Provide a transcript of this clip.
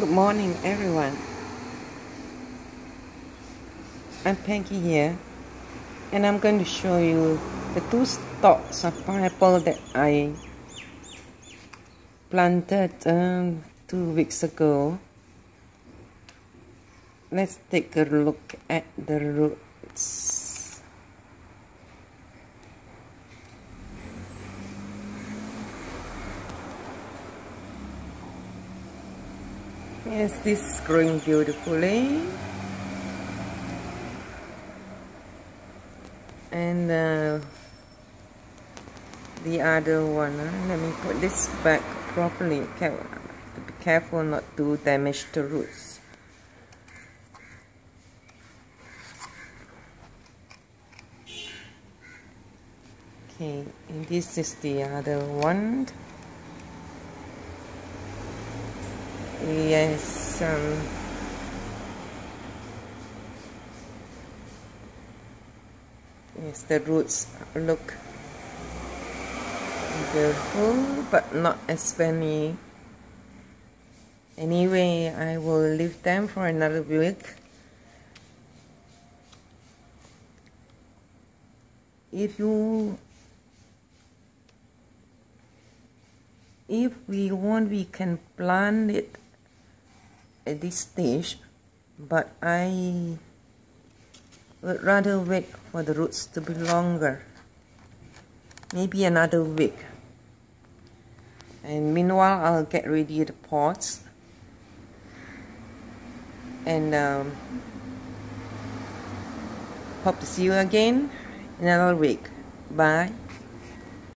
Good morning, everyone. I'm Peggy here, and I'm going to show you the two stalks of pineapple that I planted um, two weeks ago. Let's take a look at the roots. Yes, this is growing beautifully. And uh, the other one, uh, let me put this back properly. be careful not to damage the roots. Okay, and this is the other one. Yes. Um, yes, the roots look beautiful, but not as many. Anyway, I will leave them for another week. If you if we want we can plant it at this stage but I would rather wait for the roots to be longer. Maybe another week. And meanwhile I'll get ready the pots. And um, hope to see you again in another week. Bye